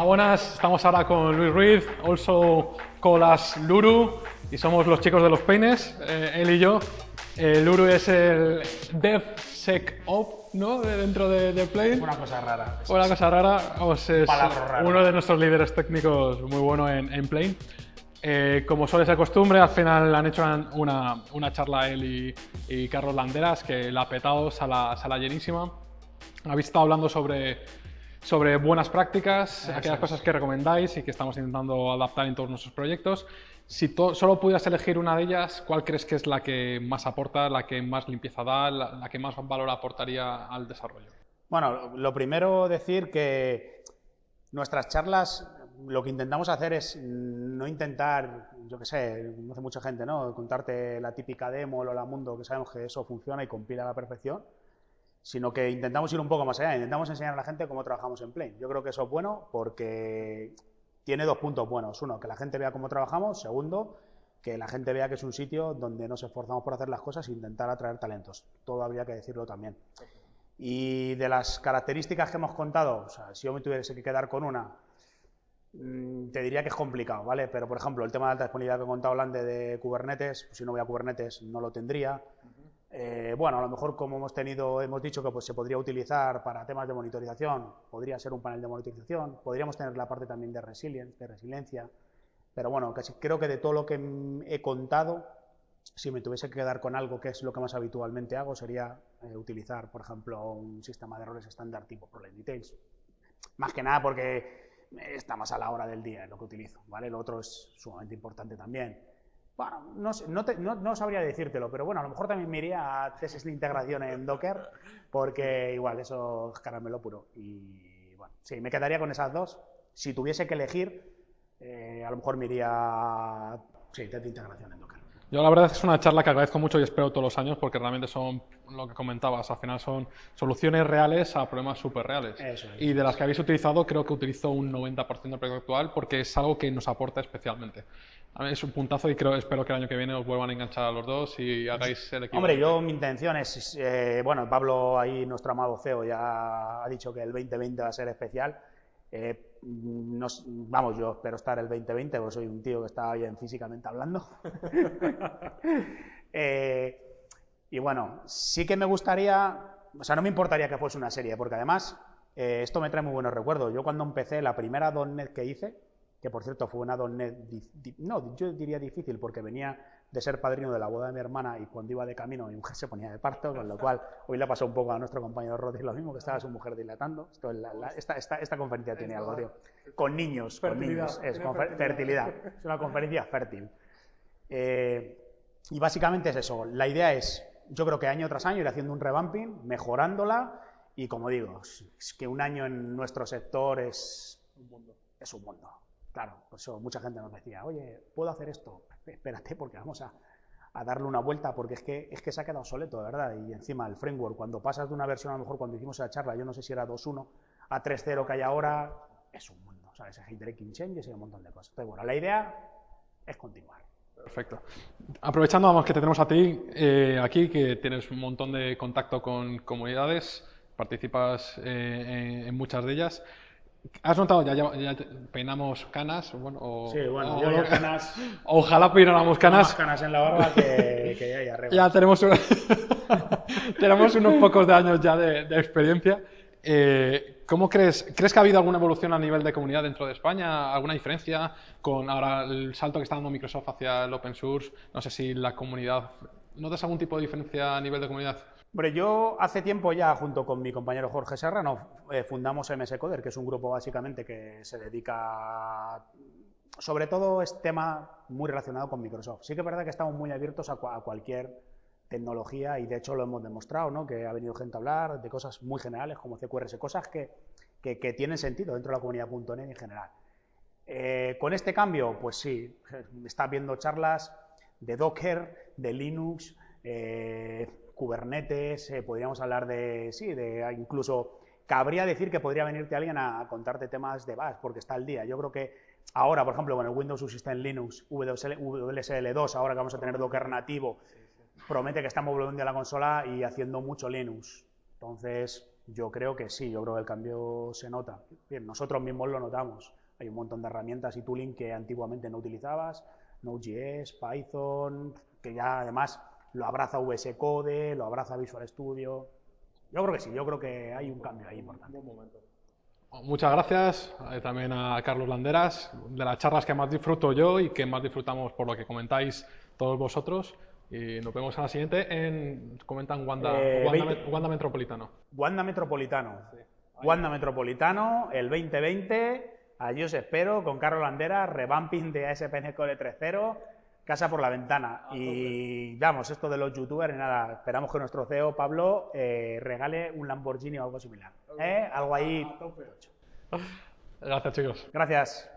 Hola, buenas. Estamos ahora con Luis Ruiz, also called as Luru, y somos los chicos de los peines, eh, él y yo. Eh, Luru es el DevSecOps, ¿no? De- dentro de, de Plane. Una cosa rara. Una cosa rara, vamos, es rara. uno de nuestros líderes técnicos muy bueno en, en Plane. Eh, como suele ser costumbre, al final han hecho una, una charla él y, y Carlos Landeras, que la ha petado, sala, sala llenísima. Habéis estado hablando sobre, sobre buenas prácticas, Eso aquellas es. cosas que recomendáis y que estamos intentando adaptar en todos nuestros proyectos. Si solo pudieras elegir una de ellas, ¿cuál crees que es la que más aporta, la que más limpieza da, la, la que más valor aportaría al desarrollo? Bueno, lo primero decir que nuestras charlas lo que intentamos hacer es no intentar, yo qué sé, no hace mucha gente, ¿no? Contarte la típica demo o la mundo, que sabemos que eso funciona y compila a la perfección, sino que intentamos ir un poco más allá, intentamos enseñar a la gente cómo trabajamos en Plane. Yo creo que eso es bueno porque tiene dos puntos buenos. Uno, que la gente vea cómo trabajamos. Segundo, que la gente vea que es un sitio donde nos esforzamos por hacer las cosas e intentar atraer talentos. Todo habría que decirlo también. Y de las características que hemos contado, si yo me tuviese que quedar con una, mm, te diría que es complicado, ¿vale? Pero, por ejemplo, el tema de alta disponibilidad que he contado Lande de Kubernetes, pues si no voy a Kubernetes no lo tendría. Eh, bueno, a lo mejor como hemos tenido, hemos dicho que pues, se podría utilizar para temas de monitorización, podría ser un panel de monitorización, podríamos tener la parte también de resilience, de resiliencia, pero bueno, creo que de todo lo que he contado, si me tuviese que quedar con algo que es lo que más habitualmente hago, sería eh, utilizar, por ejemplo, un sistema de errores estándar tipo Problem Details. Más que nada porque está más a la hora del día lo que utilizo, ¿vale? Lo otro es sumamente importante también. Bueno, no, sé, no, te- no- no sabría decírtelo, pero bueno, a lo mejor también me iría a tesis de integración en Docker, porque igual eso es caramelo puro. Y bueno, sí, me quedaría con esas dos. Si tuviese que elegir, eh, a lo mejor me a sí, test de integración en Docker. Yo la verdad es que es una charla que agradezco mucho y espero todos los años porque realmente son lo que comentabas, al final son soluciones reales a problemas súper reales. Eso es. Y de las que habéis utilizado, creo que utilizo un 90% del proyecto actual porque es algo que nos aporta especialmente. A mí es un puntazo y creo, espero que el año que viene os vuelvan a enganchar a los dos y hagáis el equipo. Hombre, yo mi intención es, eh, bueno, Pablo ahí, nuestro amado CEO, ya ha dicho que el 2020 va a ser especial. Eh, vamos, yo espero estar el 2020, porque soy un tío que está bien físicamente hablando. Eh, y bueno, sí que me gustaría, o sea, no me importaría que fuese una serie, porque además eh, esto me trae muy buenos recuerdos. Yo cuando empecé la primera .NET que hice, que por cierto fue una .NET, no, yo diría difícil, porque venía de ser padrino de la boda de mi hermana y cuando iba de camino mi mujer se ponía de parto, con lo cual hoy le pasó un poco a nuestro compañero Rodri lo mismo, que estaba su mujer dilatando. Esto es la- la- esta, esta- esta conferencia tiene algo, tío. Con niños, con niños. Es fertilidad. fertilidad. Es una conferencia fértil. Eh, y básicamente es eso. La idea es, yo creo que año tras año ir haciendo un revamping, mejorándola y como digo, es que un año en nuestro sector es un mundo. Es un mundo. Claro, por eso mucha gente nos decía, oye, ¿puedo hacer esto? Espérate porque vamos a, darle una vuelta porque es que, es que se ha quedado obsoleto, de verdad. Y encima el framework, cuando pasas de una versión, a lo mejor cuando hicimos esa charla, yo no sé si era 2.1 a 3.0 que hay ahora, es un mundo. ¿sabes? Hay breaking changes y un montón de cosas. Entonces, bueno, la idea es continuar. Perfecto. Aprovechando vamos, que te tenemos a ti eh, aquí, que tienes un montón de contacto con comunidades, participas eh, en, en muchas de ellas. ¿Has notado, ya, ya- ya peinamos canas? Bueno, o- Sí, bueno, o- yo ya canas, Ojalá peináramos más canas. canas en la barba que, que hay arriba. Ya tenemos, un- tenemos unos pocos de años ya de, de experiencia. Eh, ¿Cómo crees? ¿Crees que ha habido alguna evolución a nivel de comunidad dentro de España? ¿Alguna diferencia con ahora el salto que está dando Microsoft hacia el open source? No sé si la comunidad... ¿Notas algún tipo de diferencia a nivel de comunidad? Hombre, yo hace tiempo ya, junto con mi compañero Jorge Serrano, eh, fundamos MS Coder, que es un grupo básicamente que se dedica, sobre todo es tema muy relacionado con Microsoft. Sí que es verdad que estamos muy abiertos a, a cualquier tecnología y de hecho lo hemos demostrado, ¿no? que ha venido gente a hablar de cosas muy generales como CQRS, cosas que, que- que tienen sentido dentro de la comunidad .NET en general. Eh, con este cambio, pues sí, está viendo charlas de Docker, de Linux, eh, Kubernetes, eh, podríamos hablar de, sí, de incluso, cabría decir que podría venirte alguien a, a contarte temas de Bash, porque está al día. Yo creo que ahora, por ejemplo, con el Windows Subsystem Linux, WSL, WSL2, ahora que vamos a tener Docker nativo, promete que estamos volviendo a la consola y haciendo mucho Linux. Entonces, yo creo que sí, yo creo que el cambio se nota. Bien, nosotros mismos lo notamos. Hay un montón de herramientas y tooling que antiguamente no utilizabas, Node.js, Python, que ya además lo abraza VS Code, lo abraza Visual Studio. Yo creo que sí, yo creo que hay un cambio ahí importante. Muchas gracias eh, también a Carlos Landeras, de las charlas que más disfruto yo y que más disfrutamos por lo que comentáis todos vosotros. Y nos vemos en la siguiente en, comentan Wanda, Eh, Wanda, 20. Wanda Metropolitano. Wanda Metropolitano. Wanda Metropolitano, el 2020. Allí os espero con Carlos Landera, revamping de ASP.NET Core 3.0, casa por la ventana. Y vamos, esto de los youtubers, nada, esperamos que nuestro CEO, Pablo, eh, regale un Lamborghini o algo similar. ¿Eh? Algo ahí. Gracias chicos. Gracias.